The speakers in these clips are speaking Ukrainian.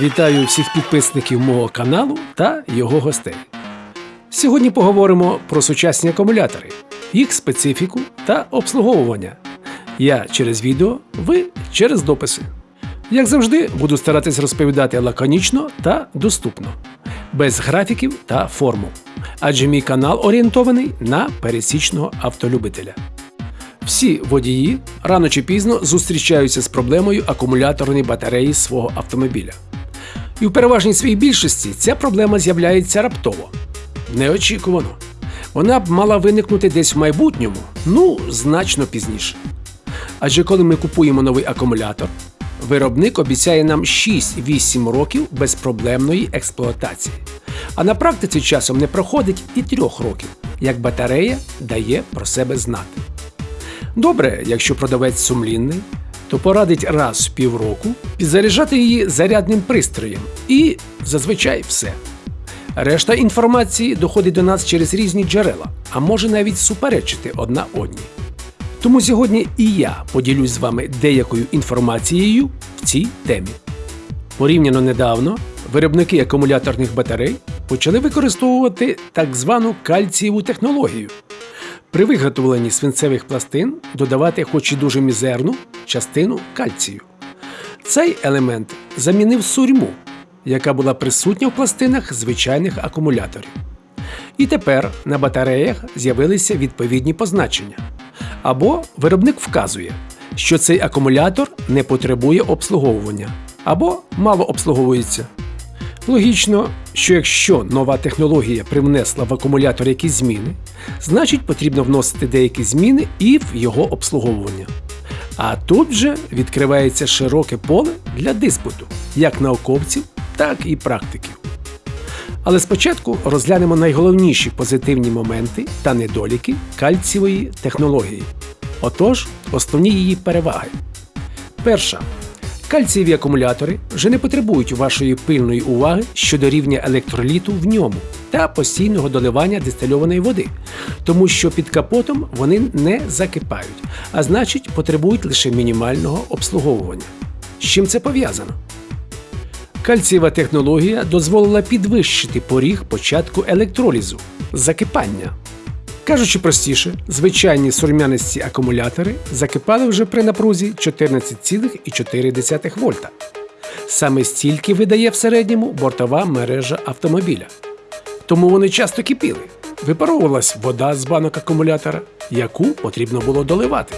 Вітаю всіх підписників мого каналу та його гостей. Сьогодні поговоримо про сучасні акумулятори, їх специфіку та обслуговування. Я через відео, ви через дописи. Як завжди, буду старатись розповідати лаконічно та доступно, без графіків та формул. Адже мій канал орієнтований на пересічного автолюбителя. Всі водії рано чи пізно зустрічаються з проблемою акумуляторної батареї свого автомобіля. І в переважній своїй більшості ця проблема з'являється раптово, неочікувано. Вона б мала виникнути десь в майбутньому, ну, значно пізніше. Адже коли ми купуємо новий акумулятор, виробник обіцяє нам 6-8 років безпроблемної експлуатації. А на практиці часом не проходить і 3 років, як батарея дає про себе знати. Добре, якщо продавець сумлінний, то порадить раз в півроку підзаряджати її зарядним пристроєм і зазвичай все. Решта інформації доходить до нас через різні джерела, а може навіть суперечити одна одній. Тому сьогодні і я поділюсь з вами деякою інформацією в цій темі. Порівняно недавно виробники акумуляторних батарей почали використовувати так звану кальцієву технологію. При виготовленні свинцевих пластин додавати хоч і дуже мізерну частину кальцію. Цей елемент замінив сурьму, яка була присутня в пластинах звичайних акумуляторів. І тепер на батареях з'явилися відповідні позначення. Або виробник вказує, що цей акумулятор не потребує обслуговування, або мало обслуговується. Логічно, що якщо нова технологія привнесла в акумулятор якісь зміни, значить потрібно вносити деякі зміни і в його обслуговування. А тут вже відкривається широке поле для диспуту, як науковців, так і практиків. Але спочатку розглянемо найголовніші позитивні моменти та недоліки кальцієвої технології. Отож, основні її переваги. Перша. Кальцієві акумулятори вже не потребують вашої пильної уваги щодо рівня електроліту в ньому та постійного доливання дистильованої води, тому що під капотом вони не закипають, а значить потребують лише мінімального обслуговування. З чим це пов'язано? Кальцієва технологія дозволила підвищити поріг початку електролізу закипання. Кажучи простіше, звичайні сурмянисті акумулятори закипали вже при напрузі 14,4 вольта. Саме стільки видає в середньому бортова мережа автомобіля. Тому вони часто кипіли. Випаровувалась вода з банок акумулятора, яку потрібно було доливати.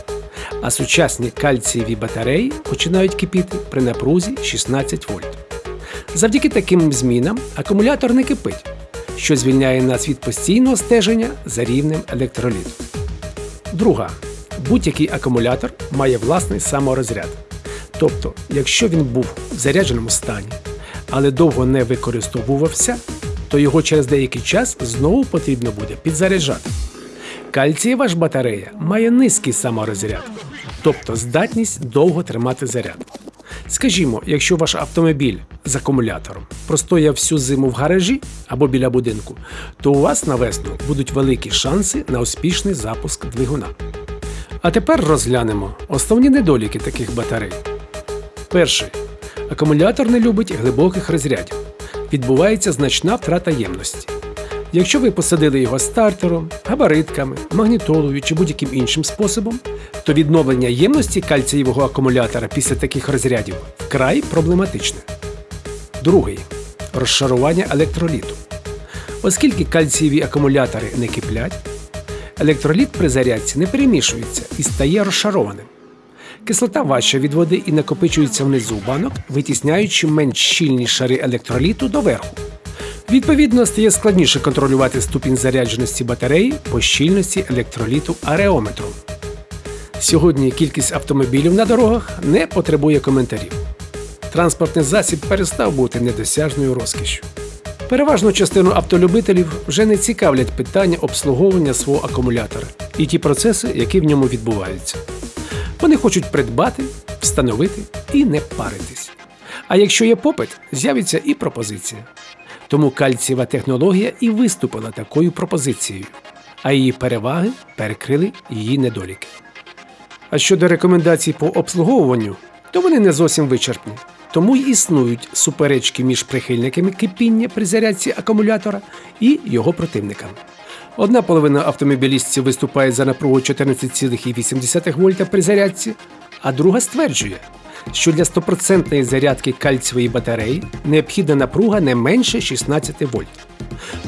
А сучасні кальцієві батареї починають кипіти при напрузі 16 вольт. Завдяки таким змінам акумулятор не кипить, що звільняє нас від постійного стеження за рівнем електроліту. Друга. Будь-який акумулятор має власний саморозряд. Тобто, якщо він був в зарядженому стані, але довго не використовувався, то його через деякий час знову потрібно буде підзаряджати. Кальцієва ж батарея має низький саморозряд, тобто здатність довго тримати заряд. Скажімо, якщо ваш автомобіль з акумулятором простояв всю зиму в гаражі або біля будинку, то у вас на весну будуть великі шанси на успішний запуск двигуна. А тепер розглянемо основні недоліки таких батарей. Перший. Акумулятор не любить глибоких розрядів. Відбувається значна втрата ємності. Якщо ви посадили його стартером, габаритками, магнітолою чи будь-яким іншим способом, то відновлення ємності кальцієвого акумулятора після таких розрядів вкрай проблематичне. Другий розшарування електроліту. Оскільки кальцієві акумулятори не киплять, електроліт при зарядці не перемішується і стає розшарованим. Кислота важча від води і накопичується внизу банок, витісняючи менш щільні шари електроліту доверху. Відповідно, стає складніше контролювати ступінь зарядженості батареї по щільності електроліту ареометром. Сьогодні кількість автомобілів на дорогах не потребує коментарів. Транспортний засіб перестав бути недосяжною розкішшю. Переважну частину автолюбителів вже не цікавлять питання обслуговування свого акумулятора і ті процеси, які в ньому відбуваються. Вони хочуть придбати, встановити і не паритись. А якщо є попит, з'явиться і пропозиція. Тому кальцієва технологія і виступила такою пропозицією, а її переваги перекрили її недоліки. А щодо рекомендацій по обслуговуванню, то вони не зовсім вичерпні. Тому й існують суперечки між прихильниками кипіння при зарядці акумулятора і його противниками. Одна половина автомобілістів виступає за напругу 14,8 вольта при зарядці, а друга стверджує, що для 100% зарядки кальцієвої батареї необхідна напруга не менше 16 вольт.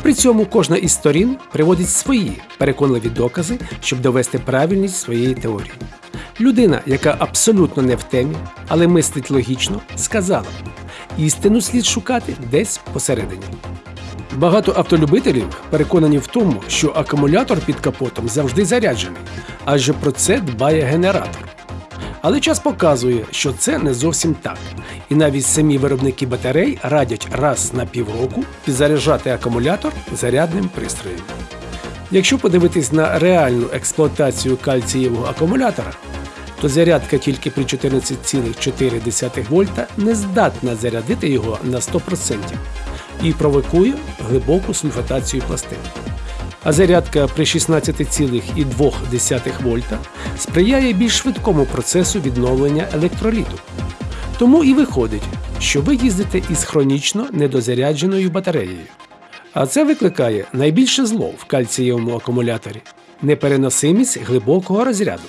При цьому кожна із сторін приводить свої переконливі докази, щоб довести правильність своєї теорії. Людина, яка абсолютно не в темі, але мислить логічно, сказала: істину слід шукати десь посередині. Багато автолюбителів переконані в тому, що акумулятор під капотом завжди заряджений, адже про це дбає генератор. Але час показує, що це не зовсім так. І навіть самі виробники батарей радять раз на півроку підзаряджати акумулятор зарядним пристроєм. Якщо подивитись на реальну експлуатацію кальцієвого акумулятора, то зарядка тільки при 14,4 вольта не здатна зарядити його на 100% і провокує глибоку сульфатацію пластин. А зарядка при 16,2 вольта сприяє більш швидкому процесу відновлення електроліту. Тому і виходить, що ви їздите із хронічно недозарядженою батареєю. А це викликає найбільше зло в кальцієвому акумуляторі непереносимість глибокого розряду,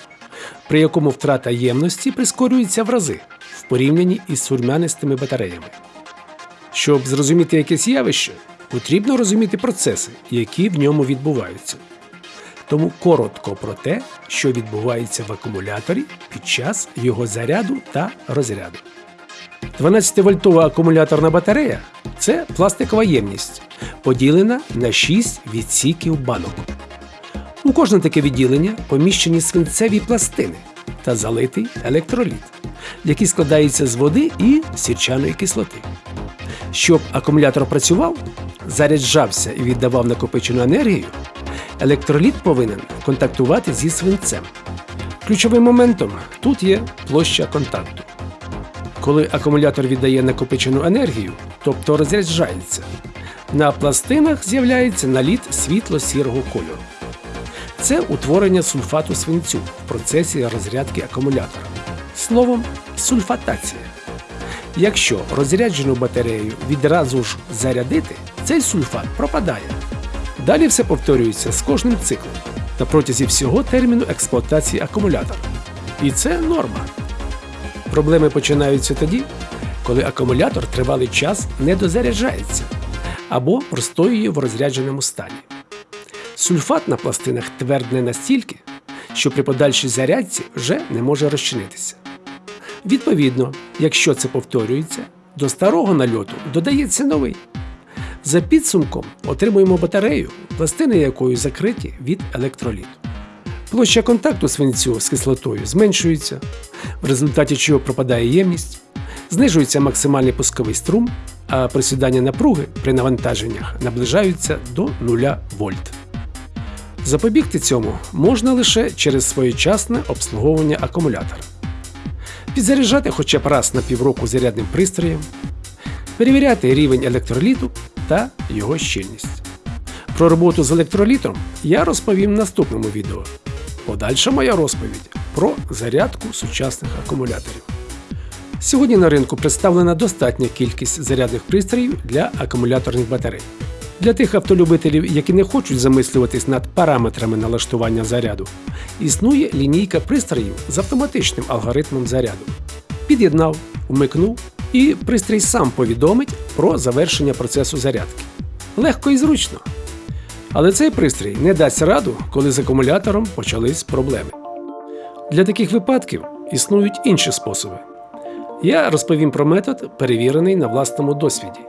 при якому втрата ємності прискорюється в рази в порівнянні із сурмянистими батареями. Щоб зрозуміти якесь явище, потрібно розуміти процеси, які в ньому відбуваються. Тому коротко про те, що відбувається в акумуляторі під час його заряду та розряду. 12-вольтова акумуляторна батарея це пластикова ємність, поділена на 6 відсіків банок. У кожне таке відділення поміщені свинцеві пластини та залитий електроліт, який складається з води і сірчаної кислоти. Щоб акумулятор працював, заряджався і віддавав накопичену енергію, електроліт повинен контактувати зі свинцем. Ключовим моментом тут є площа контакту. Коли акумулятор віддає накопичену енергію, тобто розряджається, на пластинах з'являється наліт світло-сірого кольору. Це утворення сульфату свинцю в процесі розрядки акумулятора. Словом, сульфатація. Якщо розряджену батарею відразу ж зарядити, цей сульфат пропадає. Далі все повторюється з кожним циклом на протязі всього терміну експлуатації акумулятора. І це норма. Проблеми починаються тоді, коли акумулятор тривалий час не дозаряджається або простоює в розрядженому стані. Сульфат на пластинах твердне настільки, що при подальшій зарядці вже не може розчинитися. Відповідно, якщо це повторюється, до старого нальоту додається новий. За підсумком отримуємо батарею, пластини якої закриті від електроліту. Площа контакту свинцю з кислотою зменшується, в результаті чого пропадає ємність, знижується максимальний пусковий струм, а присідання напруги при навантаженнях наближаються до 0 вольт. Запобігти цьому можна лише через своєчасне обслуговування акумулятора. Підзаряджати хоча б раз на півроку зарядним пристроєм, перевіряти рівень електроліту та його щільність. Про роботу з електролітом я розповім в наступному відео. Подальша моя розповідь про зарядку сучасних акумуляторів. Сьогодні на ринку представлена достатня кількість зарядних пристроїв для акумуляторних батарей. Для тих автолюбителів, які не хочуть замислюватись над параметрами налаштування заряду, існує лінійка пристроїв з автоматичним алгоритмом заряду. Під'єднав, вмикнув, і пристрій сам повідомить про завершення процесу зарядки. Легко і зручно. Але цей пристрій не дасть раду, коли з акумулятором почались проблеми. Для таких випадків існують інші способи. Я розповім про метод, перевірений на власному досвіді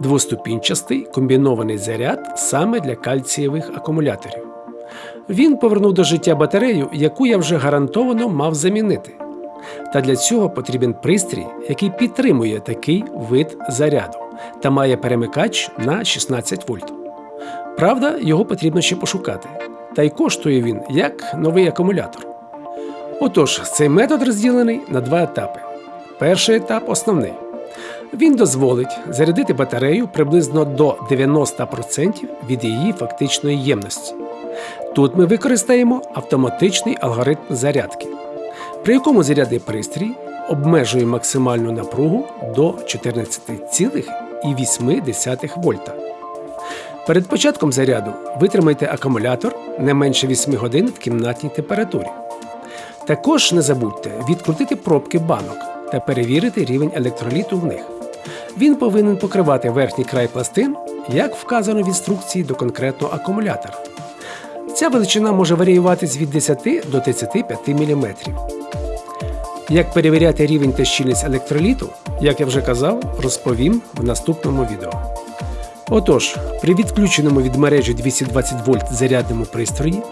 двоступінчастий комбінований заряд саме для кальцієвих акумуляторів. Він повернув до життя батарею, яку я вже гарантовано мав замінити. Та для цього потрібен пристрій, який підтримує такий вид заряду та має перемикач на 16 вольт. Правда, його потрібно ще пошукати. Та й коштує він як новий акумулятор. Отож, цей метод розділений на два етапи. Перший етап основний. Він дозволить зарядити батарею приблизно до 90% від її фактичної ємності. Тут ми використаємо автоматичний алгоритм зарядки, при якому зарядний пристрій обмежує максимальну напругу до 14,8 вольта. Перед початком заряду витримайте акумулятор не менше 8 годин в кімнатній температурі. Також не забудьте відкрутити пробки банок та перевірити рівень електроліту в них. Він повинен покривати верхній край пластин, як вказано в інструкції до конкретного акумулятора. Ця величина може варіюватись від 10 до 35 мм. Як перевіряти рівень та щільність електроліту, як я вже казав, розповім в наступному відео. Отож, при відключеному від мережі 220 вольт зарядному пристрої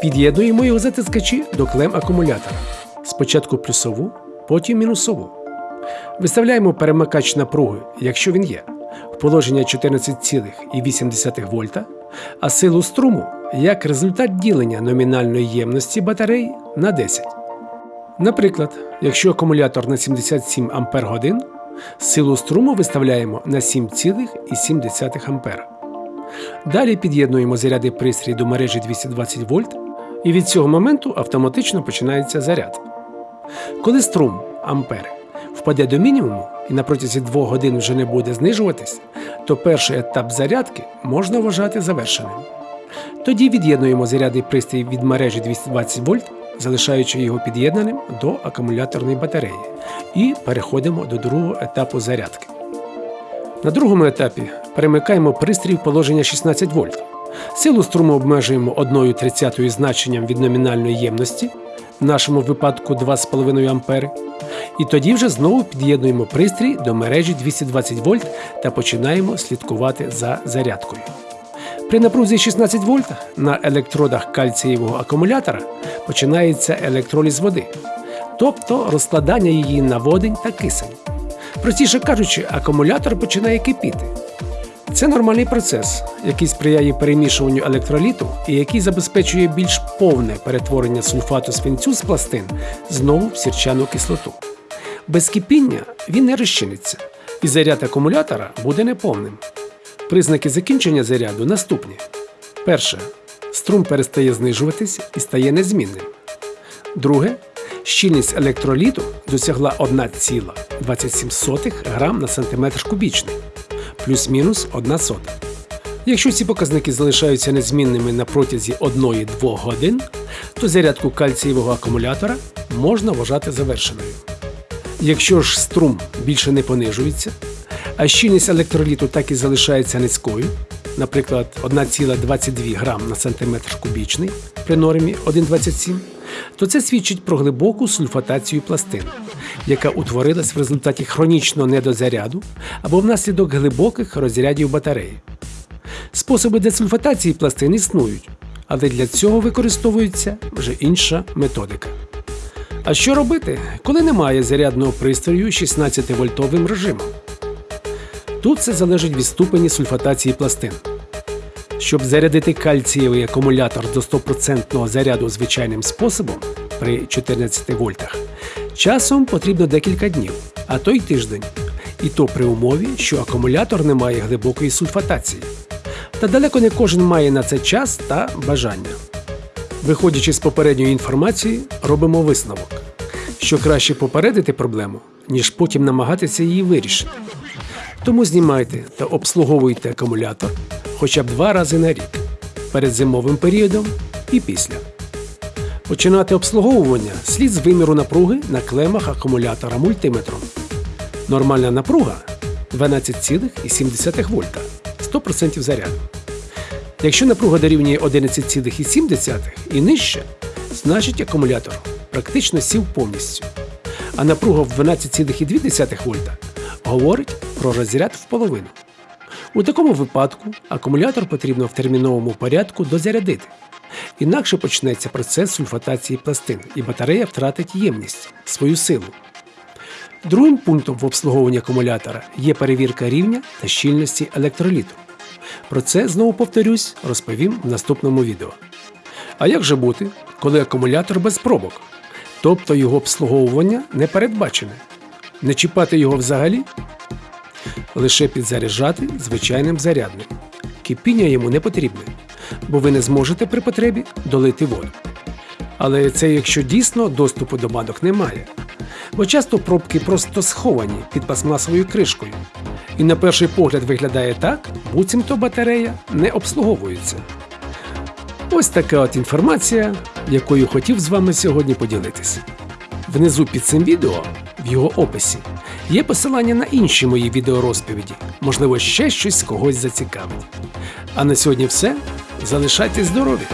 під'єднуємо його затискачі до клем акумулятора. Спочатку плюсову, потім мінусову. Виставляємо перемикач напруги, якщо він є, в положення 14,8 вольта, а силу струму як результат ділення номінальної ємності батареї на 10. Наприклад, якщо акумулятор на 77 Ах, силу струму виставляємо на 7,7 А. Далі під'єднуємо зарядний пристрій до мережі 220 вольт, і від цього моменту автоматично починається заряд. Коли струм ампери впаде до мінімуму і на протязі 2 годин вже не буде знижуватись, то перший етап зарядки можна вважати завершеним. Тоді від'єднуємо зарядний пристрій від мережі 220 вольт, залишаючи його під'єднаним до акумуляторної батареї, і переходимо до другого етапу зарядки. На другому етапі перемикаємо пристрій в положення 16 вольт. Силу струму обмежуємо 1,30 значенням від номінальної ємності, в нашому випадку 2,5 А, і тоді вже знову під'єднуємо пристрій до мережі 220 вольт та починаємо слідкувати за зарядкою. При напрузі 16 вольт на електродах кальцієвого акумулятора починається електроліз води, тобто розкладання її на водень та кисень. Простіше кажучи, акумулятор починає кипіти. Це нормальний процес, який сприяє перемішуванню електроліту і який забезпечує більш повне перетворення сульфату свинцю з пластин знову в сірчану кислоту. Без кипіння він не розчиниться, і заряд акумулятора буде неповним. Признаки закінчення заряду наступні: перше. Струм перестає знижуватись і стає незмінним. Друге. Щільність електроліту досягла 1,27 грам на сантиметр кубічний, плюс-мінус 1 сота. Якщо ці показники залишаються незмінними на протязі 1-2 годин, то зарядку кальцієвого акумулятора можна вважати завершеною. Якщо ж струм більше не понижується, а щільність електроліту так і залишається низькою, наприклад, 1,22 грам на сантиметр кубічний при нормі 1,27, то це свідчить про глибоку сульфатацію пластин, яка утворилась в результаті хронічного недозаряду або внаслідок глибоких розрядів батареї. Способи десульфатації пластин існують, але для цього використовується вже інша методика. А що робити, коли немає зарядного пристрою 16-вольтовим режимом? Тут це залежить від ступені сульфатації пластин. Щоб зарядити кальцієвий акумулятор до 100% заряду звичайним способом при 14 вольтах, часом потрібно декілька днів, а то й тиждень. І то при умові, що акумулятор не має глибокої сульфатації. Та далеко не кожен має на це час та бажання. Виходячи з попередньої інформації, робимо висновок, що краще попередити проблему, ніж потім намагатися її вирішити. Тому знімайте та обслуговуйте акумулятор хоча б два рази на рік перед зимовим періодом і після. Починати обслуговування слід з виміру напруги на клемах акумулятора мультиметром. Нормальна напруга 12,7 вольта 100% заряду. Якщо напруга дорівнює 11,7 і нижче, значить акумулятор практично сів повністю. А напруга в 12,2 вольта говорить про розряд в половину. У такому випадку акумулятор потрібно в терміновому порядку дозарядити. Інакше почнеться процес сульфатації пластин, і батарея втратить ємність, свою силу. Другим пунктом в обслуговуванні акумулятора є перевірка рівня та щільності електроліту. Про це знову повторюсь, розповім в наступному відео. А як же бути, коли акумулятор без пробок, тобто його обслуговування не передбачене? Не чіпати його взагалі? Лише підзаряджати звичайним зарядним. Кипіння йому не потрібне, бо ви не зможете при потребі долити воду. Але це якщо дійсно доступу до банок немає. бо часто пробки просто сховані під пластмасовою кришкою. І на перший погляд виглядає так, буцімто батарея не обслуговується. Ось така от інформація, якою хотів з вами сьогодні поділитися. Внизу під цим відео, в його описі, є посилання на інші мої відеорозповіді. Можливо, ще щось когось зацікавить. А на сьогодні все. Залишайтесь здорові!